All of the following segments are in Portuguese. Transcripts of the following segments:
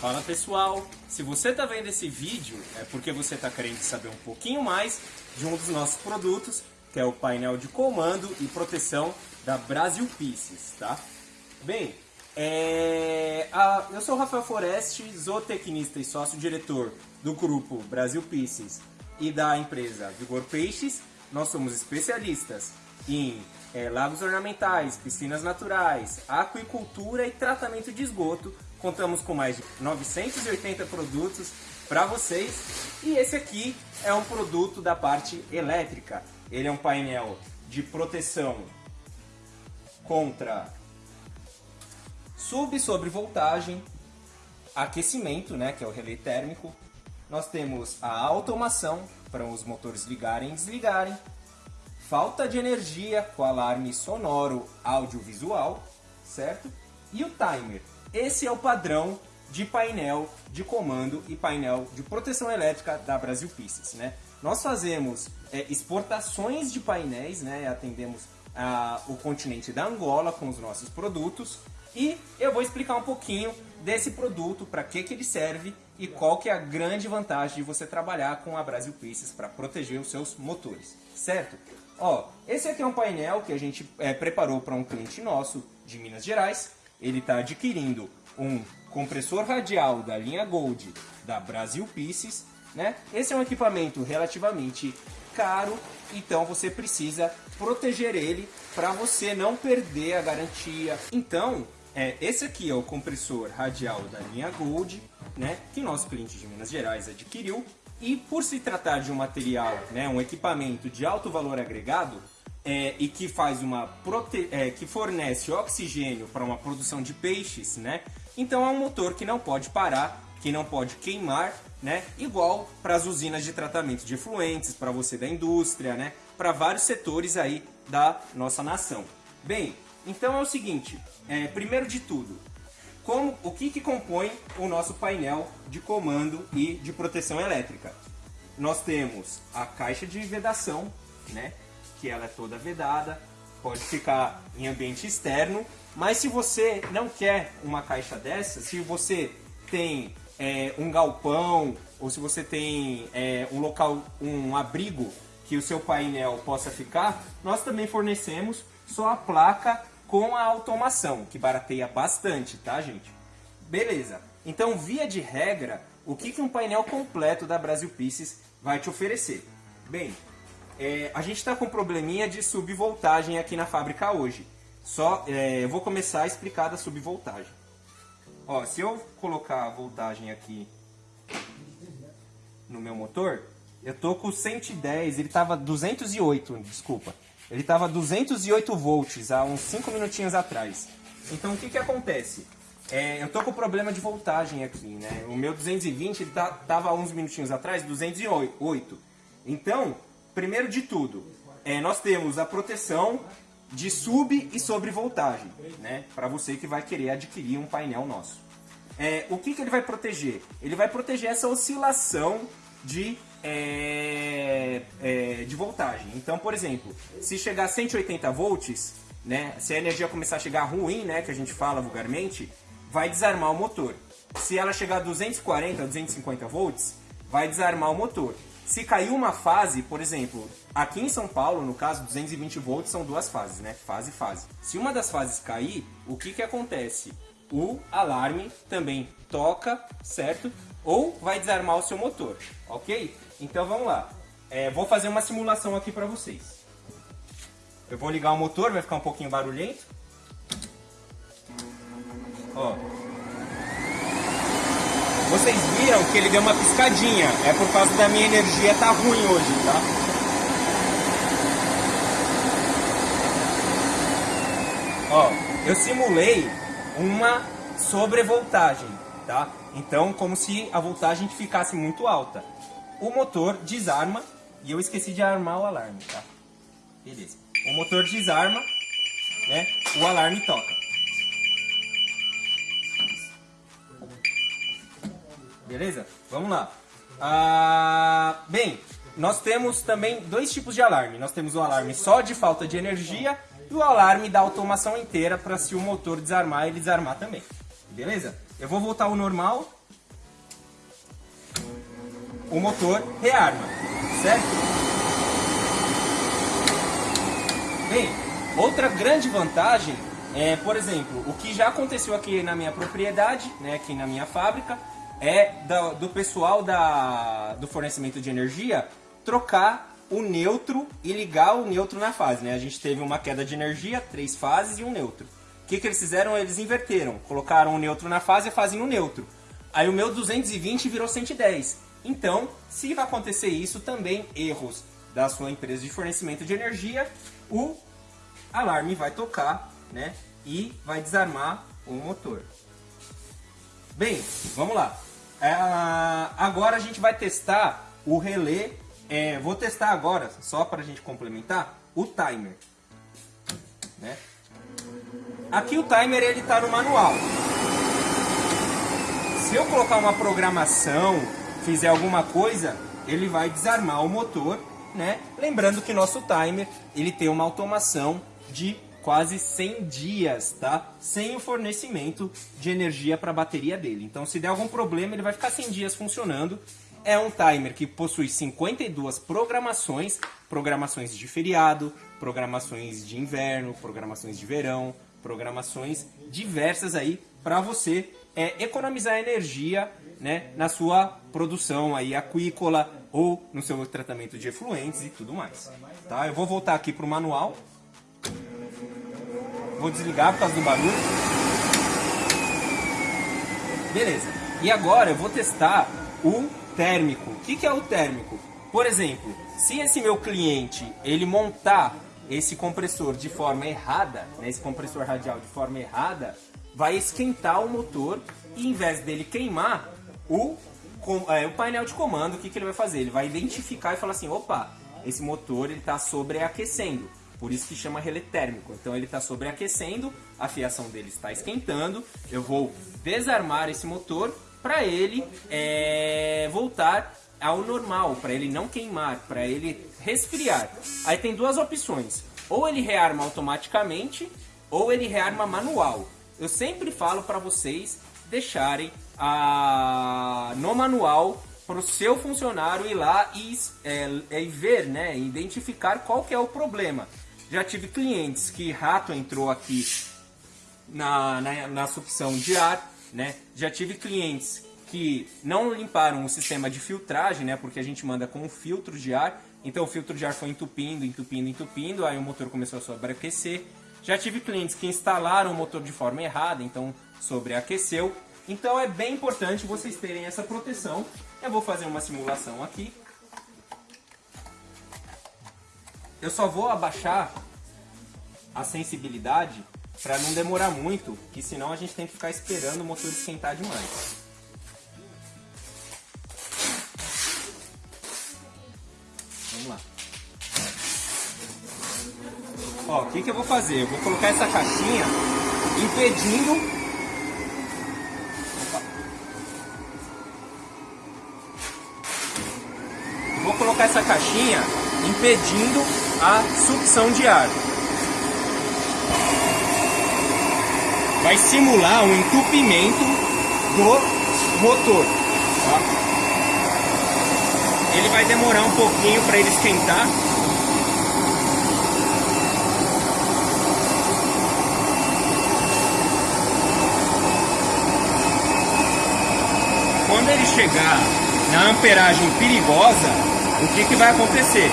Fala pessoal, se você está vendo esse vídeo é porque você está querendo saber um pouquinho mais de um dos nossos produtos, que é o painel de comando e proteção da Brasil Pieces, tá? Bem, é... a... eu sou o Rafael Foreste, zootecnista e sócio-diretor do grupo Brasil Pieces e da empresa Vigor Peixes. Nós somos especialistas em é, lagos ornamentais, piscinas naturais, aquicultura e tratamento de esgoto Contamos com mais de 980 produtos para vocês. E esse aqui é um produto da parte elétrica. Ele é um painel de proteção contra sub e sobrevoltagem, aquecimento, né, que é o relé térmico. Nós temos a automação para os motores ligarem e desligarem, falta de energia com alarme sonoro audiovisual, certo? E o timer, esse é o padrão de painel de comando e painel de proteção elétrica da Brasil Pieces. Né? Nós fazemos é, exportações de painéis, né? atendemos a, o continente da Angola com os nossos produtos e eu vou explicar um pouquinho desse produto, para que, que ele serve e qual que é a grande vantagem de você trabalhar com a Brasil Pieces para proteger os seus motores, certo? Ó, esse aqui é um painel que a gente é, preparou para um cliente nosso de Minas Gerais ele está adquirindo um compressor radial da linha Gold da Brasil Pieces, né? Esse é um equipamento relativamente caro, então você precisa proteger ele para você não perder a garantia. Então, é, esse aqui é o compressor radial da linha Gold, né? Que nosso cliente de Minas Gerais adquiriu. E por se tratar de um material, né, um equipamento de alto valor agregado, é, e que faz uma prote... É, que fornece oxigênio para uma produção de peixes, né? Então é um motor que não pode parar, que não pode queimar, né? Igual para as usinas de tratamento de efluentes, para você da indústria, né? Para vários setores aí da nossa nação. Bem, então é o seguinte, é, primeiro de tudo, como, o que, que compõe o nosso painel de comando e de proteção elétrica? Nós temos a caixa de vedação, né? Que ela é toda vedada, pode ficar em ambiente externo, mas se você não quer uma caixa dessa, se você tem é, um galpão ou se você tem é, um local, um abrigo que o seu painel possa ficar, nós também fornecemos só a placa com a automação, que barateia bastante, tá gente? Beleza, então via de regra, o que, que um painel completo da Brasil Pieces vai te oferecer? Bem, é, a gente está com um probleminha de subvoltagem aqui na fábrica hoje. Só, é, eu vou começar a explicar da subvoltagem. Ó, se eu colocar a voltagem aqui no meu motor, eu tô com 110, ele tava 208, desculpa. Ele tava 208 volts há uns 5 minutinhos atrás. Então o que que acontece? É, eu tô com problema de voltagem aqui, né? O meu 220 ele tá, tava uns minutinhos atrás 208. Então, primeiro de tudo, é, nós temos a proteção de sub e sobrevoltagem, né? Para você que vai querer adquirir um painel nosso. É, o que, que ele vai proteger? Ele vai proteger essa oscilação de, é, é, de voltagem. Então, por exemplo, se chegar a 180 volts, né? Se a energia começar a chegar ruim, né? Que a gente fala vulgarmente, vai desarmar o motor. Se ela chegar a 240, 250 volts, vai desarmar o motor. Se caiu uma fase, por exemplo, aqui em São Paulo, no caso, 220 volts são duas fases, né? Fase e fase. Se uma das fases cair, o que que acontece? O alarme também toca, certo? Ou vai desarmar o seu motor, ok? Então vamos lá. É, vou fazer uma simulação aqui para vocês. Eu vou ligar o motor, vai ficar um pouquinho barulhento. Ó, vocês viram que ele deu uma piscadinha. É por causa da minha energia tá ruim hoje, tá? Ó, eu simulei uma sobrevoltagem, tá? Então, como se a voltagem ficasse muito alta. O motor desarma e eu esqueci de armar o alarme, tá? Beleza. O motor desarma, né? O alarme toca. Beleza? Vamos lá. Ah, bem, nós temos também dois tipos de alarme. Nós temos o alarme só de falta de energia e o alarme da automação inteira para se o motor desarmar, ele desarmar também. Beleza? Eu vou voltar ao normal o motor rearma, certo? Bem, outra grande vantagem é, por exemplo, o que já aconteceu aqui na minha propriedade, né, aqui na minha fábrica, é do, do pessoal da, do fornecimento de energia trocar o neutro e ligar o neutro na fase. Né? A gente teve uma queda de energia, três fases e um neutro. O que, que eles fizeram? Eles inverteram. Colocaram o neutro na fase e a fase no neutro. Aí o meu 220 virou 110. Então, se vai acontecer isso, também erros da sua empresa de fornecimento de energia, o alarme vai tocar né? E vai desarmar o motor. Bem, vamos lá. É, agora a gente vai testar o relé. É, vou testar agora, só para a gente complementar, o timer. Né? Aqui o timer ele está no manual. Se eu colocar uma programação, fizer alguma coisa, ele vai desarmar o motor, né? Lembrando que nosso timer ele tem uma automação de quase 100 dias, tá? Sem o fornecimento de energia para a bateria dele. Então, se der algum problema, ele vai ficar 100 dias funcionando. É um timer que possui 52 programações, programações de feriado, programações de inverno, programações de verão, programações diversas aí para você é, economizar energia né, na sua produção aí aquícola ou no seu tratamento de efluentes e tudo mais. Tá? Eu vou voltar aqui para o manual Vou desligar por causa do barulho. Beleza. E agora eu vou testar o térmico. O que, que é o térmico? Por exemplo, se esse meu cliente ele montar esse compressor de forma errada, né, esse compressor radial de forma errada, vai esquentar o motor e em vez dele queimar o, é, o painel de comando, o que, que ele vai fazer? Ele vai identificar e falar assim, opa, esse motor está sobreaquecendo. Por isso que chama relé térmico. Então ele está sobreaquecendo, a fiação dele está esquentando. Eu vou desarmar esse motor para ele é, voltar ao normal, para ele não queimar, para ele resfriar. Aí tem duas opções. Ou ele rearma automaticamente, ou ele rearma manual. Eu sempre falo para vocês deixarem a, no manual para o seu funcionário ir lá e, é, é, ver, né, identificar qual que é o problema. Já tive clientes que rato entrou aqui na, na, na sucção de ar, né? Já tive clientes que não limparam o sistema de filtragem, né? Porque a gente manda com um filtro de ar. Então o filtro de ar foi entupindo, entupindo, entupindo, aí o motor começou a sobreaquecer. Já tive clientes que instalaram o motor de forma errada, então sobreaqueceu. Então é bem importante vocês terem essa proteção. Eu vou fazer uma simulação aqui. Eu só vou abaixar a sensibilidade para não demorar muito, que senão a gente tem que ficar esperando o motor esquentar demais. Vamos lá. Ó, o que, que eu vou fazer? Eu vou colocar essa caixinha impedindo vou colocar essa caixinha impedindo a sucção de ar. Vai simular um entupimento do motor. Tá? Ele vai demorar um pouquinho para ele esquentar. Quando ele chegar na amperagem perigosa, o que, que vai acontecer?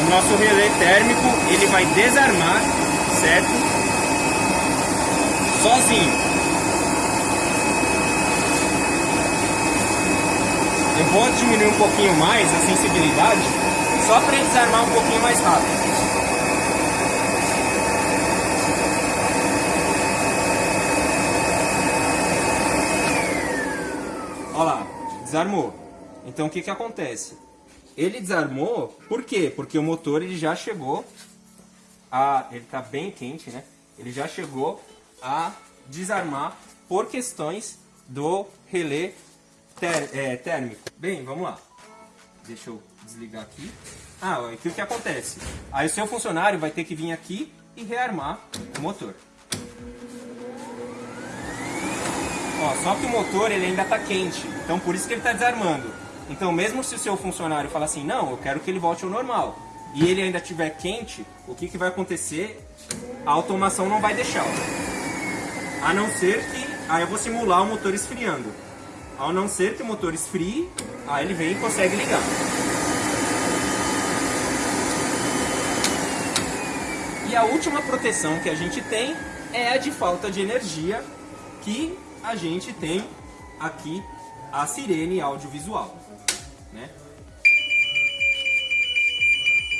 O nosso relé térmico ele vai desarmar, certo? Sozinho. Eu vou diminuir um pouquinho mais a sensibilidade, só para ele desarmar um pouquinho mais rápido. Olha lá, desarmou. Então o que, que acontece? Ele desarmou, por quê? Porque o motor ele já chegou a... Ele está bem quente, né? Ele já chegou a desarmar por questões do relé ter, é, térmico. Bem, vamos lá. Deixa eu desligar aqui. Ah, o que, que acontece? Aí o seu funcionário vai ter que vir aqui e rearmar o motor. Ó, só que o motor ele ainda está quente, então por isso que ele está desarmando. Então, mesmo se o seu funcionário falar assim, não, eu quero que ele volte ao normal, e ele ainda estiver quente, o que, que vai acontecer? A automação não vai deixar. A não ser que... Aí eu vou simular o motor esfriando. Ao não ser que o motor esfrie, aí ele vem e consegue ligar. E a última proteção que a gente tem é a de falta de energia, que a gente tem aqui a sirene audiovisual. Né?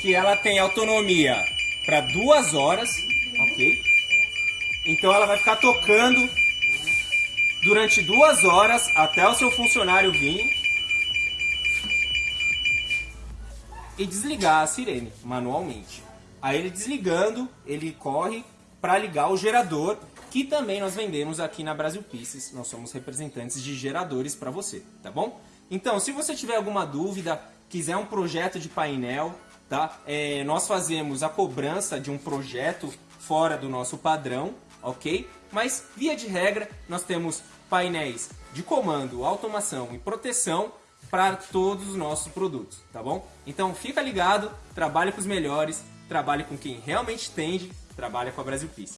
Que ela tem autonomia para duas horas, ok? Então ela vai ficar tocando durante duas horas até o seu funcionário vir e desligar a sirene manualmente. Aí ele desligando, ele corre para ligar o gerador, que também nós vendemos aqui na Brasil Pieces. Nós somos representantes de geradores para você, tá bom? Então, se você tiver alguma dúvida, quiser um projeto de painel, tá? É, nós fazemos a cobrança de um projeto fora do nosso padrão, ok? Mas, via de regra, nós temos painéis de comando, automação e proteção para todos os nossos produtos, tá bom? Então, fica ligado, trabalhe com os melhores, trabalhe com quem realmente entende, trabalha com a Brasil Peace.